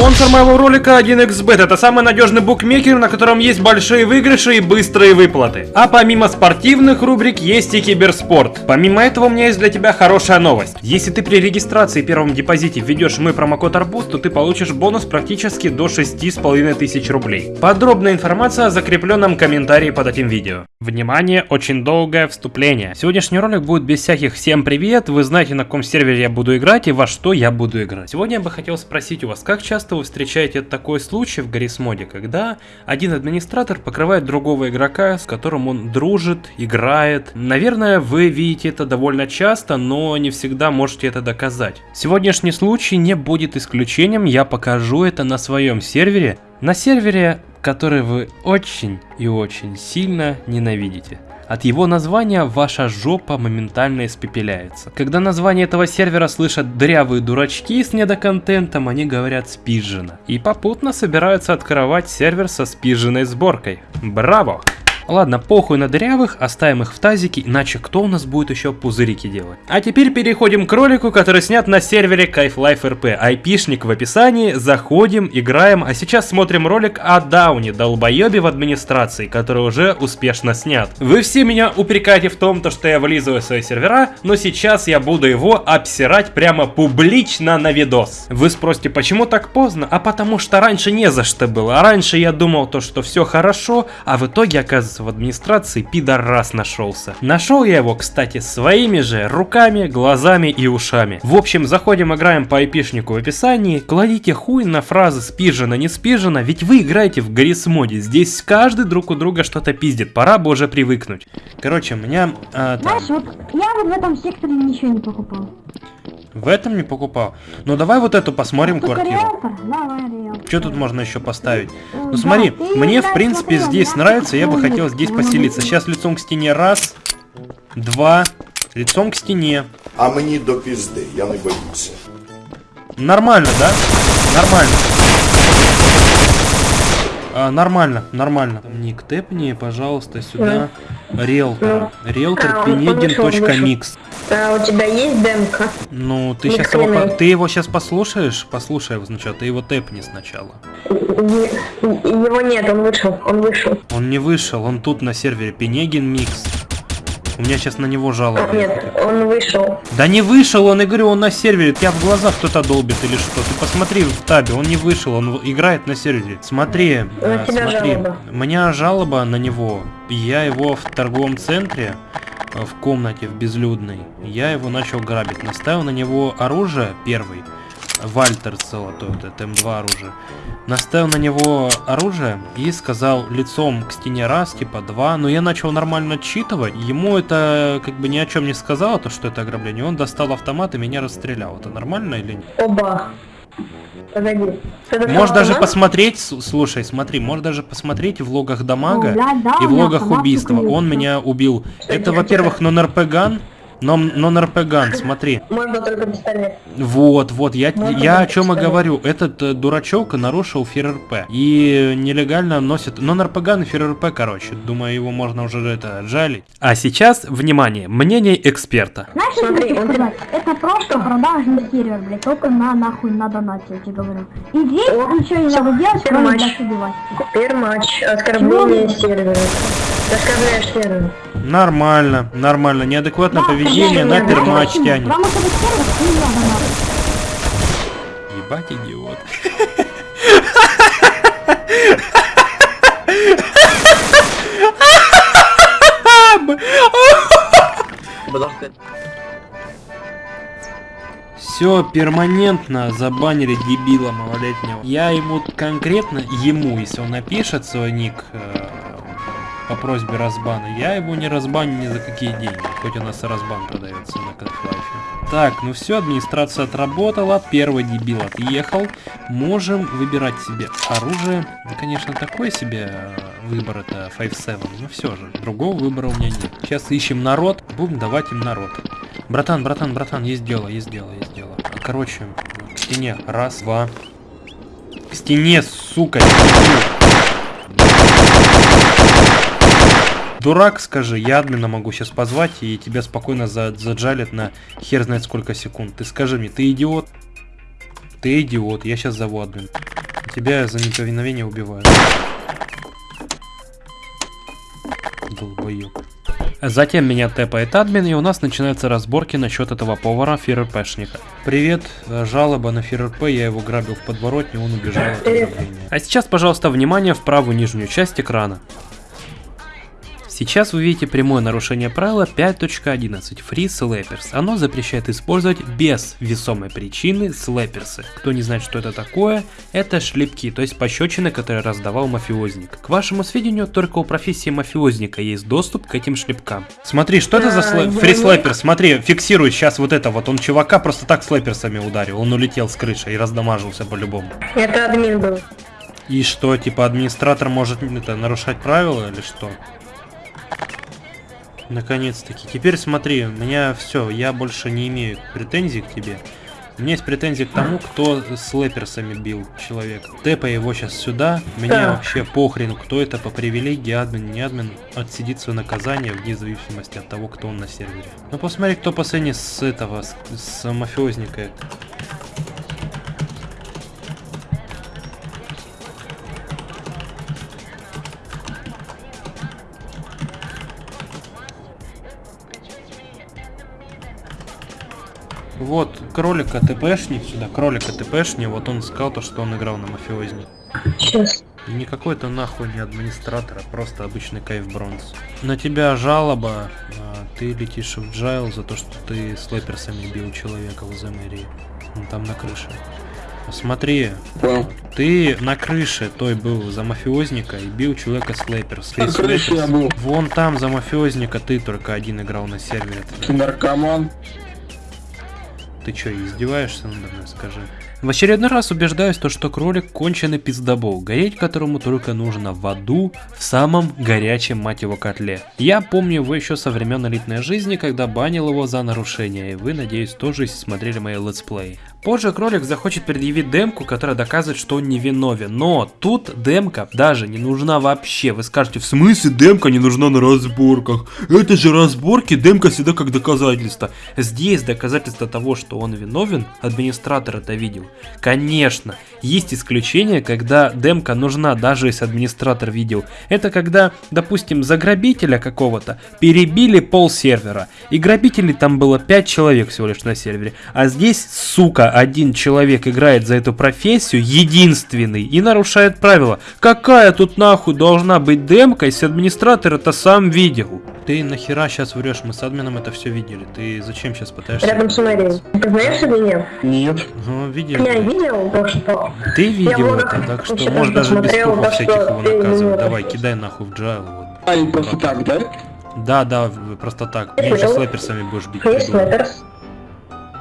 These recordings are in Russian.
Спонсор моего ролика 1xbet. Это самый надежный букмекер, на котором есть большие выигрыши и быстрые выплаты. А помимо спортивных рубрик есть и киберспорт. Помимо этого у меня есть для тебя хорошая новость. Если ты при регистрации и первом депозите введешь мой промокод Арбуз, то ты получишь бонус практически до 6,5 тысяч рублей. Подробная информация в закрепленном комментарии под этим видео. Внимание, очень долгое вступление. Сегодняшний ролик будет без всяких «всем привет», вы знаете на каком сервере я буду играть и во что я буду играть. Сегодня я бы хотел спросить у вас, как часто вы встречаете такой случай в Гаррисмоде, когда один администратор покрывает другого игрока, с которым он дружит, играет. Наверное, вы видите это довольно часто, но не всегда можете это доказать. Сегодняшний случай не будет исключением, я покажу это на своем сервере. На сервере, который вы очень и очень сильно ненавидите. От его названия ваша жопа моментально испепеляется. Когда название этого сервера слышат дрявые дурачки с недоконтентом, они говорят спижено. И попутно собираются открывать сервер со спиженной сборкой. Браво! Ладно, похуй на дырявых, оставим их в тазике, иначе кто у нас будет еще пузырики делать? А теперь переходим к ролику, который снят на сервере Кайф Life RP. Айпишник в описании, заходим, играем, а сейчас смотрим ролик о Дауне, долбоебе в администрации, который уже успешно снят. Вы все меня упрекаете в том, то, что я вылизываю свои сервера, но сейчас я буду его обсирать прямо публично на видос. Вы спросите, почему так поздно? А потому что раньше не за что было. А раньше я думал то, что все хорошо, а в итоге оказывается в администрации пидорас нашелся. Нашел я его, кстати, своими же руками, глазами и ушами. В общем, заходим, играем по айпишнику в описании, кладите хуй на фразы спижено, не спижено, ведь вы играете в Гаррисмоде, здесь каждый друг у друга что-то пиздит, пора бы уже привыкнуть. Короче, у меня... А, Знаешь, вот я вот в этом секторе ничего не покупал. В этом не покупал? Ну давай вот эту посмотрим Только квартиру. риэлтор? Давай риэлтор. Что тут можно еще поставить? Э, Ну да, смотри, мне в принципе смотри, здесь нравится, я бы хотел здесь Ну, поселиться. Сейчас лицом к стене раз, два, лицом к стене. А мені до пізди, я не боюся. Нормально, да? Нормально. А, нормально, нормально. Ник, тэпни, пожалуйста, сюда. Риэлтор. Риэлтор А, он вышел, он Пенегин.микс. А у тебя есть демка? Ну, ты Ни сейчас его, хрена. ты его сейчас послушаешь? Послушай его сначала, ты его тэпни сначала. Не- Его нет, он вышел, он вышел. Он не вышел, он тут на сервере Пенегин Микс. У меня сейчас на него жалоба. нет, он вышел. Да не вышел он, я говорю, он на сервере. Тебя в глазах кто-то долбит или что? Ты посмотри в табе, он не вышел, он играет на сервере. Смотри, На э, смотри. жалоба. У меня жалоба на него. Я его в торговом центре, э, в комнате, в безлюдной, я его начал грабить. Наставил на него оружие первый. Вальтер золотой, вот это М2 оружие. Наставил на него оружие и сказал лицом к стене раз, типа два. Но я начал нормально отчитывать. Ему это как бы ни о чем не сказало, то что это ограбление. Он достал автомат и меня расстрелял. Это нормально или нет? Оба. Погоди. Можешь даже автомат? посмотреть, слушай, смотри, можешь даже посмотреть в логах дамага Ну, блядь, да, и в логах убийства. Он меня убил. Что, Это, во-первых, нон-РП-ган. Non- Non-РП-ган, смотри. Можно только пистолет. Вот, вот, я, я о чем и кстати. говорю. Этот э, дурачок нарушил ФРРП. И нелегально носит... Non-РП-ган и ФРРП, короче. Думаю, его можно уже это жалить. А сейчас, внимание, мнение эксперта. Знаешь, Смотри, он сказать? Это просто продажный сервер, блядь, только на нахуй на донате, я тебе говорю. И здесь О, ничего не надо делать, кроме, матч. блядь, убивать. Первый матч. Оскорбление сервера. Оскорбляешь сервер. Нормально, нормально. Неадекватное Да, поведение на пермач тянет. Надо надо. Ебать идиот. Все, перманентно забанили дебила малолетнего. Я ему конкретно, ему, если он напишет свой ник э, по просьбе разбана, я его не разбаню ни за какие деньги, хоть у нас и разбан продается на Half-Life. Так, ну все, администрация отработала, первый дебил отъехал. Можем выбирать себе оружие. Ну, конечно, такой себе э, выбор это 5-7, но все же, другого выбора у меня нет. Сейчас ищем народ, будем давать им народ. Братан, братан, братан, есть дело, есть дело, есть дело. Короче, к стене. Раз, два. К стене, сука. стене. Дурак, скажи, я админа могу сейчас позвать, и тебя спокойно за заджалят на хер знает сколько секунд. Ты скажи мне, ты идиот? Ты идиот, я сейчас зову админ. Тебя за неповиновение убивают. Долбоёб. Затем меня тэпает админ, и у нас начинаются разборки насчет этого повара ФРПшника. Привет, э, жалоба на ФРП, я его грабил в подворотне, он убежал от ограбления. А сейчас, пожалуйста, внимание в правую нижнюю часть экрана. Сейчас вы видите прямое нарушение правила 5.11 Free Slappers. Оно запрещает использовать без весомой причины слэперсы. Кто не знает, что это такое, это шлепки, то есть пощечины, которые раздавал мафиозник. К вашему сведению, только у профессии мафиозника есть доступ к этим шлепкам. Смотри, что это за слэ... фри слэпер? Смотри, фиксирует сейчас вот это вот. Он чувака просто так слэперсами ударил. Он улетел с крыши и раздамажился по-любому. Это админ был. И что, типа администратор может это, нарушать правила или что? Наконец-таки. Теперь смотри, у меня все, я больше не имею претензий к тебе. У меня есть претензии к тому, кто с лэперсами бил человека. Тэпай его сейчас сюда. Да. вообще похрен, кто это по привилегии, админ, не админ, отсидит свое наказание вне зависимости от того, кто он на сервере. Ну посмотри, кто последний с этого, с, с мафиозника. Вот, кролика ТПшник сюда, кролика ТПшник, вот он сказал то, что он играл на мафиозне. Сейчас. И не какой-то нахуй не администратор, а просто обычный кайф бронз. На тебя жалоба, а, ты летишь в джайл за то, что ты слэперсами бил человека возле мэрии. Он там на крыше. Смотри, Понял. ты на крыше той был за мафиозника и бил человека слэперс. На крыше я был. Вон там за мафиозника ты только один играл на сервере. Ты наркоман. Ты что, издеваешься надо мной, скажи? В очередной раз убеждаюсь, то, что кролик конченый пиздобол, гореть которому только нужно в аду, в самом горячем мать его котле. Я помню его еще со времен элитной жизни, когда банил его за нарушение, и вы, надеюсь, тоже смотрели мои летсплеи. Позже кролик захочет предъявить демку, которая доказывает, что он невиновен, но тут демка даже не нужна вообще. Вы скажете, в смысле демка не нужна на разборках? Это же разборки, демка всегда как доказательство. Здесь доказательство того, что он виновен, администратор это видел. Конечно, есть исключения, когда демка нужна, даже если администратор видел. Это когда, допустим, за грабителя какого-то перебили пол сервера. И грабителей там было 5 человек всего лишь на сервере. А здесь, сука, один человек играет за эту профессию, единственный, и нарушает правила. Какая тут нахуй должна быть демка, если администратор это сам видел? Ты нахера сейчас врешь? Мы с админом это все видели. Ты зачем сейчас пытаешься? Рядом с мэрией. Ты знаешь или нет? Нет. Ну, видели. Я видел то, что... Ты видел много это, так что можешь даже без слухов всяких его наказывать. Давай, кидай нахуй в джайл. Вот. А, и просто так, да? Да, да, просто так. Мне же Понял. слэперсами будешь бить. Есть слэперс.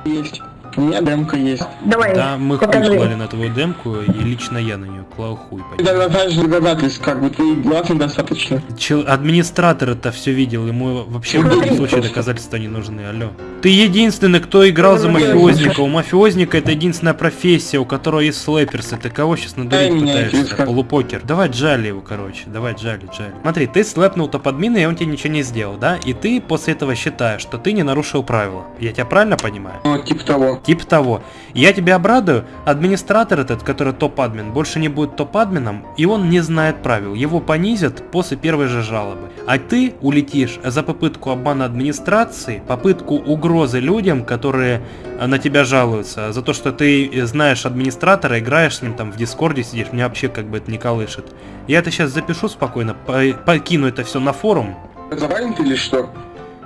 Есть. У меня демка есть. Давай, Да, мы хуй покажи. клали на твою демку, и лично я на нее клал хуй. Ты тогда знаешь доказательств, как бы ты глазом достаточно. Чел- администратор это все видел, ему вообще в любом случае доказательства не нужны, алло. Ты единственный, кто играл за мафиозника. У мафиозника это единственная профессия, у которого есть слэперсы. Ты кого сейчас надурить пытаешься? Полупокер. Давай джали его, короче. Давай джали, джали. Смотри, ты слэпнул топ-админа, и он тебе ничего не сделал, да? И ты после этого считаешь, что ты не нарушил правила. Я тебя правильно понимаю? Ну, типа того. Типа того. Я тебя обрадую, администратор этот, который топ-админ, больше не будет топ-админом, и он не знает правил. Его понизят после первой же жалобы. А ты улетишь за попытку обмана администрации, попытку угрозы людям, которые э, на тебя жалуются, за то, что ты знаешь администратора, играешь с ним там в дискорде сидишь, меня вообще как бы это не колышет. Я это сейчас запишу спокойно, по- покину это все на форум, Забанен ты или что?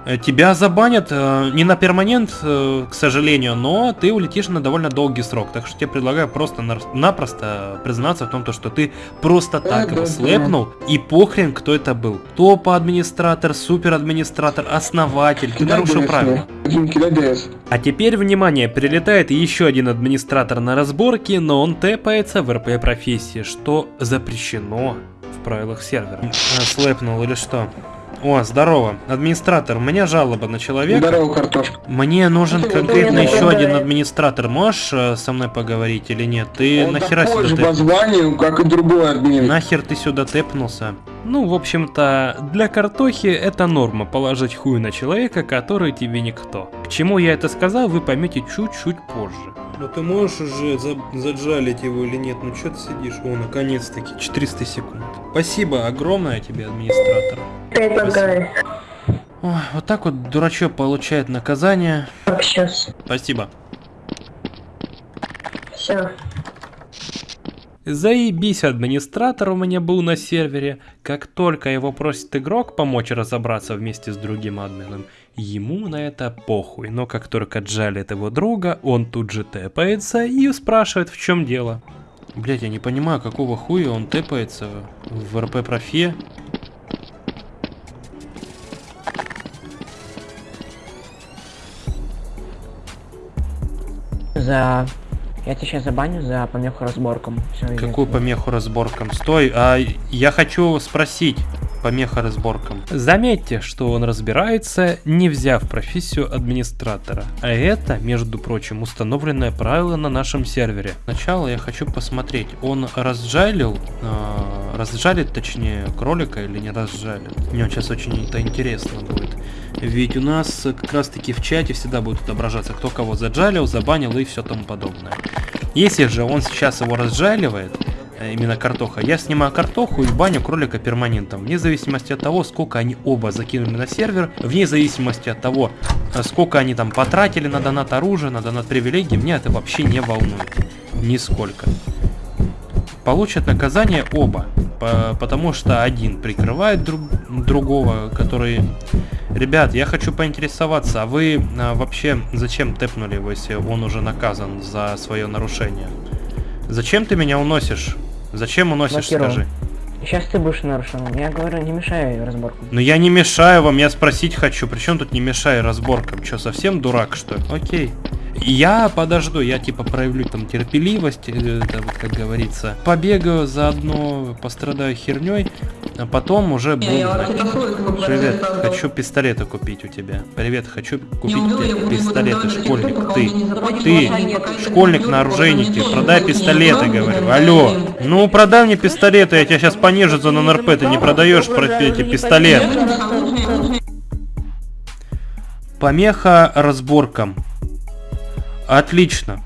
Э, Тебя забанят э, не на перманент, э, к сожалению, но ты улетишь на довольно долгий срок. Так что тебе предлагаю просто-напросто признаться в том, то, что ты просто так да, его да. слепнул, и похрен, кто это был. Топ-администратор, супер-администратор, основатель, ты нарушил правила. А теперь, внимание, прилетает еще один администратор на разборке, но он тэпается в РП-профессии, что запрещено в правилах сервера. Слэпнул или что? О, здорово. Администратор, у меня жалоба на человека. Здорово, картошка. Мне нужен Ну, конкретно еще нападаю. один администратор. Можешь э, со мной поговорить или нет? Ты Он нахера такой же сюда по тэп- званию, как и другой админ. Нахер ты сюда тэпнулся? Ну, в общем-то, для картохи это норма положить хуй на человека, который тебе никто. К чему я это сказал, вы поймете чуть-чуть позже. Ну ты можешь уже заджалить его или нет? Ну что ты сидишь? О, наконец-таки, 400 секунд. Спасибо огромное тебе, администратор. Ты такая. Ой, вот так вот дурачок получает наказание. Так, сейчас. Спасибо. Все. Заебись администратор у меня был на сервере. Как только его просит игрок помочь разобраться вместе с другим админом, ему на это похуй. Но как только джалит его друга, он тут же тэпается и спрашивает в чем дело. Блять, я не понимаю, какого хуя он тэпается в РП профе. Я тебя сейчас забаню за помеху разборкам. Иди Какую помеху разборкам? Стой, а я хочу спросить. Помеха разборкам. Заметьте, что он разбирается, не взяв профессию администратора. А это, между прочим, установленное правило на нашем сервере. Сначала я хочу посмотреть, он разжалил, э, разжалит точнее кролика или не разжалит. Мне сейчас очень это интересно будет. Ведь у нас как раз таки в чате всегда будет отображаться, кто кого заджалил, забанил и все тому подобное. Если же он сейчас его разжаливает, именно картоха, я снимаю картоху и баню кролика перманентом, вне зависимости от того, сколько они оба закинули на сервер, вне зависимости от того, э, сколько они там потратили на донат оружия, на донат привилегий, меня это вообще не волнует. Нисколько. Получат наказание оба, по- потому что один прикрывает друг- другого, который... Ребят, я хочу поинтересоваться, а вы а, вообще зачем тэпнули его, если он уже наказан за свое нарушение? Зачем ты меня уносишь? Зачем уносишь, скажи? Сейчас ты будешь нарушен. Я говорю, не мешай разборку. Ну я не мешаю вам, я спросить хочу. Причем тут не мешай разборкам? Че, совсем дурак, что ли? Окей. Я подожду, я типа проявлю там терпеливость, э, это вот как говорится. Побегаю заодно, пострадаю херней, а потом уже буду. Привет, хочу пистолеты купить у тебя. Привет, хочу купить тебе пистолеты, школьник. Ты, ты, школьник на оружейнике, продай пистолеты, говорю. Алло, ну продай мне пистолеты, я тебя сейчас понижу за НРП, ты не продаешь про эти пистолеты. Помеха разборкам. Отлично.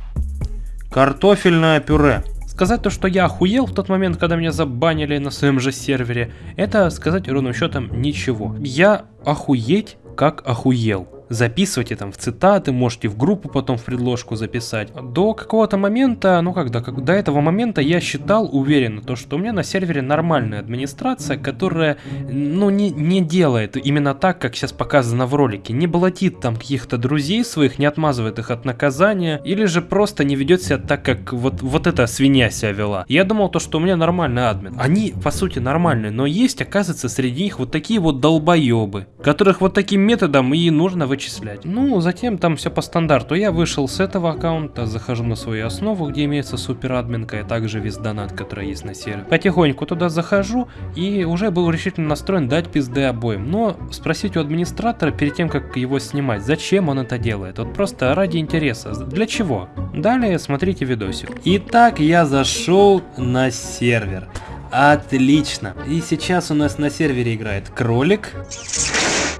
Картофельное пюре. Сказать то, что я охуел в тот момент, когда меня забанили на своем же сервере, это сказать ровным счетом ничего. Я охуеть как охуел. Записывайте там в цитаты, можете в группу потом в предложку записать. До какого-то момента, ну когда, как, до этого момента я считал уверенно, то, что у меня на сервере нормальная администрация, которая, ну, не, не делает именно так, как сейчас показано в ролике. Не блатит там каких-то друзей своих, не отмазывает их от наказания, или же просто не ведет себя так, как вот, вот эта свинья себя вела. Я думал то, что у меня нормальный админ. Они, по сути, нормальные, но есть, оказывается, среди них вот такие вот долбоебы, которых вот таким методом и нужно вычислять. Ну, затем там все по стандарту. Я вышел с этого аккаунта, захожу на свою основу, где имеется суперадминка, и также весь донат, который есть на сервере. Потихоньку туда захожу, и уже был решительно настроен дать пизды обоим. Но спросить у администратора перед тем, как его снимать, зачем он это делает. Вот просто ради интереса. Для чего? Далее смотрите видосик. Итак, я зашел на сервер. Отлично. И сейчас у нас на сервере играет кролик.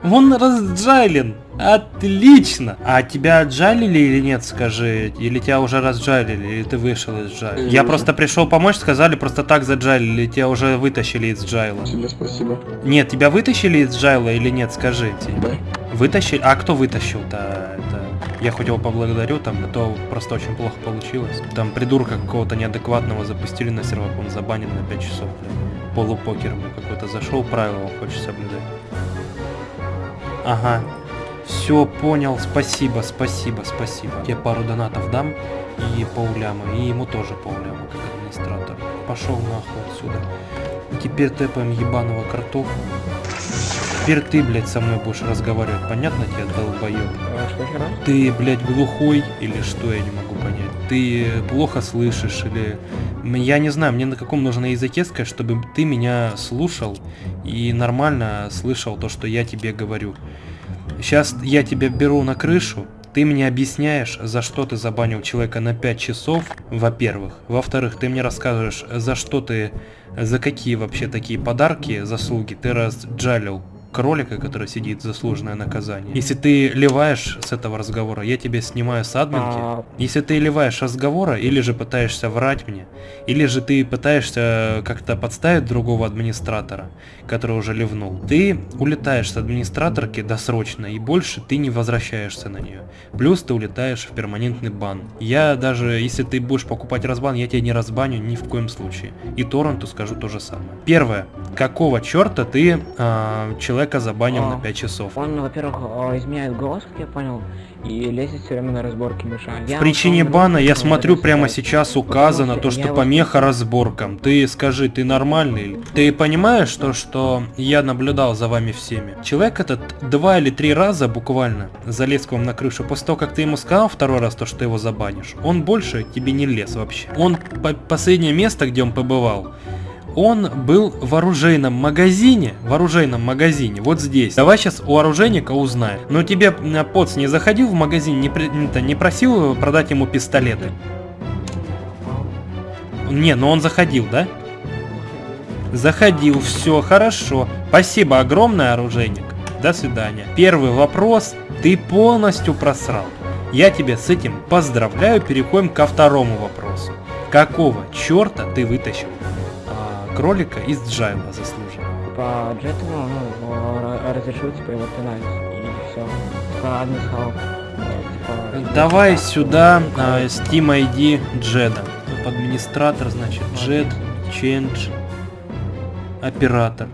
Он разджален. Отлично. А тебя отжалили или нет, скажи? Или тебя уже разжалили, или ты вышел из джайла? Я просто пришел помочь, сказали, просто так заджалили, или тебя уже вытащили из джайла? Тебе спасибо. Нет, тебя вытащили из джайла или нет, скажи. Да. Вытащили? А кто вытащил-то? Это... Я хоть его поблагодарю, там, а то просто очень плохо получилось. Там придурка какого-то неадекватного запустили на сервак, он забанен на 5 часов. Полупокер ему какой-то зашел, правила хочет соблюдать. Ага. Все, понял, спасибо, спасибо, спасибо. Тебе пару донатов дам и полляма, и ему тоже полляма, как администратор. Пошел нахуй отсюда. Теперь тэпаем ебаного картоху. Теперь ты, блядь, со мной будешь разговаривать, понятно тебе, долбоеб? Э, Что? Ты, блядь, глухой или что, я не могу понять. Ты плохо слышишь или... Я не знаю, мне на каком нужно языке сказать, чтобы ты меня слушал и нормально слышал то, что я тебе говорю. Сейчас я тебя беру на крышу, ты мне объясняешь, за что ты забанил человека на 5 часов, во-первых. Во-вторых, ты мне рассказываешь, за что ты, за какие вообще такие подарки, заслуги ты разджалил кролика, который сидит заслуженное наказание. Если ты ливаешь с этого разговора, я тебе снимаю с админки. А, Если ты ливаешь разговора, или же пытаешься врать мне, или же ты пытаешься как-то подставить другого администратора, который уже ливнул, ты улетаешь с администраторки досрочно, и больше ты не возвращаешься на нее. Плюс ты улетаешь в перманентный бан. Я даже, если ты будешь покупать разбан, я тебя не разбаню ни в коем случае. И торренту скажу то же самое. Первое. Какого черта ты а, человека забанил А. на 5 часов? Он, во-первых, изменяет голос, как я понял, и лезет все время на разборки мешает. В причине бана я смотрю прямо сейчас указано то, что помеха разборкам. Ты скажи, ты нормальный? Ты понимаешь то, что я наблюдал за вами всеми? Человек этот два или три раза буквально залез к вам на крышу. После того, как ты ему сказал второй раз то, что ты его забанишь, он больше тебе не лез вообще. Он по- последнее место, где он побывал, он был в оружейном магазине, в оружейном магазине, вот здесь. Давай сейчас у оружейника узнаем. Но тебе, Поц, не заходил в магазин, не, не просил продать ему пистолеты? Не, но он заходил, да? Заходил, все, хорошо. Спасибо огромное, оружейник. До свидания. Первый вопрос ты полностью просрал. Я тебя с этим поздравляю. Переходим ко второму вопросу. Какого черта ты вытащил кролика из Джайла заслуженно? Типа, Джету, ну, разрешил, типа, его пинать, и все. Типа, э, типа... Давай сюда а, Steam ID Джеда. Администратор, значит, Джед, Change, оператор.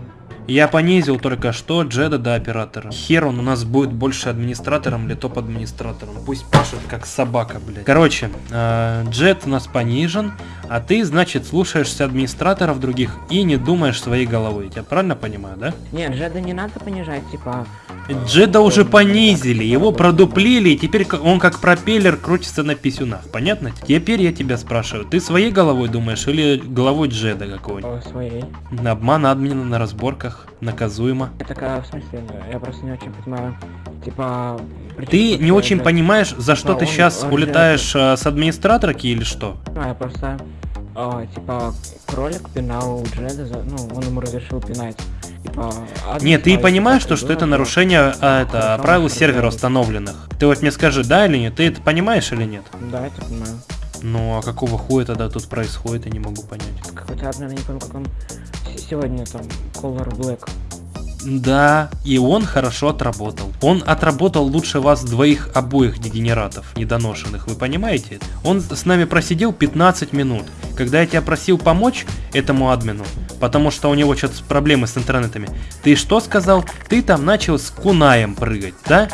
Я понизил только что Джеда до оператора. Хер он у нас будет больше администратором или топ-администратором. Пусть пашет как собака, блядь. Короче, э, Джед у нас понижен, а ты, значит, слушаешься администраторов других и не думаешь своей головой. Я правильно понимаю, да? Нет, Джеда не надо понижать, типа... Джеда уже понизили, его продуплили, и теперь он как пропеллер крутится на писюнах, понятно? Теперь я тебя спрашиваю, ты своей головой думаешь или головой Джеда какого-нибудь? э, своей. Обман админа на разборках, наказуемо. Это как, в смысле, я просто не очень понимаю, типа... Ты не очень э, понимаешь, за что Да, ты он- сейчас он улетаешь э, с администраторки или что? Ну, я просто, а, типа, кролик пинал Джеда, за- ну, он ему разрешил пинать. Типа, Нет, ты понимаешь, типа, то, что это то- нарушение а, это, правил сервера установленных. Ты вот мне скажи, да или нет? Ты это понимаешь или нет? Да, это понимаю. Ну а какого хуя тогда тут происходит, я не могу понять. Какой-то админ, я не помню, как он сегодня там, Color Black. Да, и он хорошо отработал. Он отработал лучше вас двоих обоих дегенератов, недоношенных, вы понимаете? Он с нами просидел 15 минут. Когда я тебя просил помочь этому админу, потому что у него что-то проблемы с интернетами, ты что сказал? Ты там начал с кунаем прыгать, да?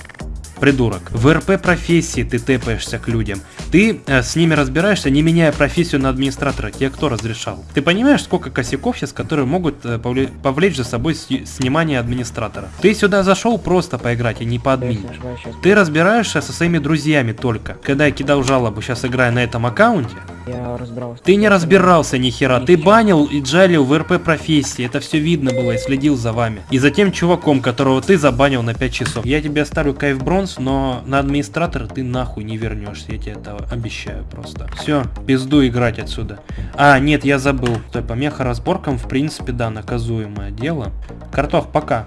Придурок. В РП профессии ты тэпаешься к людям. Ты э, с ними разбираешься, не меняя профессию на администратора. Тебе кто разрешал? Ты понимаешь, сколько косяков сейчас, которые могут э, повле- повлечь за собой сни- снимание администратора? Ты сюда зашел просто поиграть, а не по сейчас Ты разбираешься со своими друзьями только. Когда я кидал жалобу, сейчас играя на этом аккаунте, я разбирался. ты не разбирался ни хера, ты банил и джалил в РП профессии, это все видно было и следил за вами. И за тем чуваком, которого ты забанил на 5 часов. Я тебе оставлю кайф бронз, но на администратора ты нахуй не вернешься, я тебе это обещаю просто. Все, пизду играть отсюда. А, нет, я забыл. Стой, помеха разборкам, в принципе, да, наказуемое дело. Картох, пока.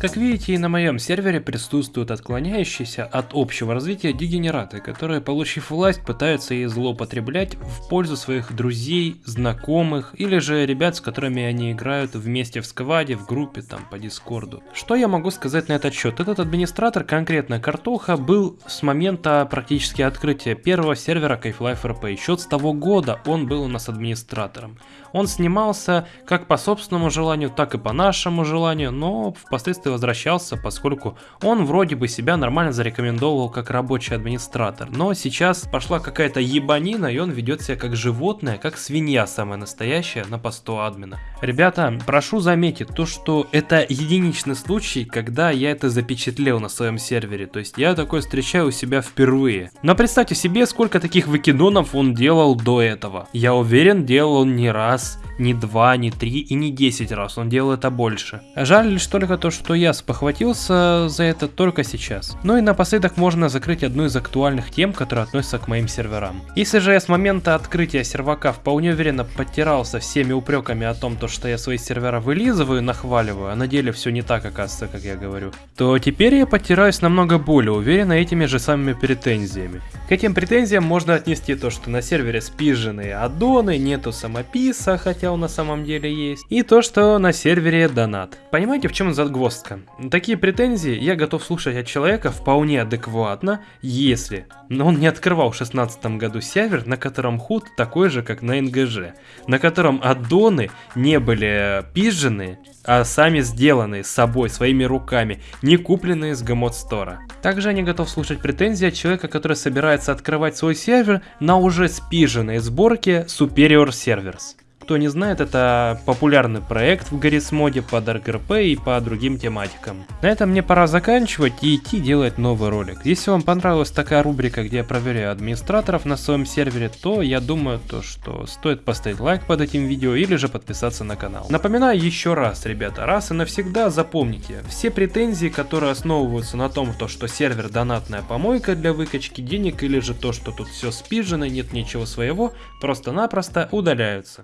Как видите, и на моем сервере присутствуют отклоняющиеся от общего развития дегенераты, которые, получив власть, пытаются ей злоупотреблять в пользу своих друзей, знакомых или же ребят, с которыми они играют вместе в скваде, в группе, там, по дискорду. Что я могу сказать на этот счет? Этот администратор, конкретно Картоха, был с момента практически открытия первого сервера Kayflife RP. Еще с того года он был у нас администратором. Он снимался как по собственному желанию, так и по нашему желанию, но впоследствии возвращался, поскольку он вроде бы себя нормально зарекомендовал как рабочий администратор. Но сейчас пошла какая-то ебанина, и он ведет себя как животное, как свинья самая настоящая на посту админа. Ребята, прошу заметить то, что это единичный случай, когда я это запечатлел на своем сервере. То есть я такое встречаю у себя впервые. Но представьте себе, сколько таких выкидонов он делал до этого. Я уверен, делал он не раз, не два, не три и не десять раз. Он делал это больше. Жаль лишь только то, что я спохватился за это только сейчас. Ну и напоследок можно закрыть одну из актуальных тем, которые относятся к моим серверам. Если же я с момента открытия сервака вполне уверенно подтирался всеми упреками о том, то, что я свои сервера вылизываю, нахваливаю, а на деле все не так оказывается, как я говорю, то теперь я подтираюсь намного более уверенно этими же самыми претензиями. К этим претензиям можно отнести то, что на сервере спиженные аддоны, нету самописа, хотя он на самом деле есть, и то, что на сервере донат. Понимаете, в чем загвоздка? Такие претензии я готов слушать от человека вполне адекватно, если но он не открывал в 2016 году сервер, на котором худ такой же, как на НГЖ, на котором аддоны не были пизжены, а сами сделанные с собой, своими руками, не купленные с Гамот Стора. Также я не готов слушать претензии от человека, который собирается открывать свой сервер на уже спиженной сборке Superior Servers. Кто не знает, это популярный проект в Гаррисмоде по Dark RP и по другим тематикам. На этом мне пора заканчивать и идти делать новый ролик. Если вам понравилась такая рубрика, где я проверяю администраторов на своем сервере, то я думаю, то, что стоит поставить лайк под этим видео или же подписаться на канал. Напоминаю еще раз, ребята, раз и навсегда запомните, все претензии, которые основываются на том, то, что сервер донатная помойка для выкачки денег или же то, что тут все спижено, нет ничего своего, просто-напросто удаляются.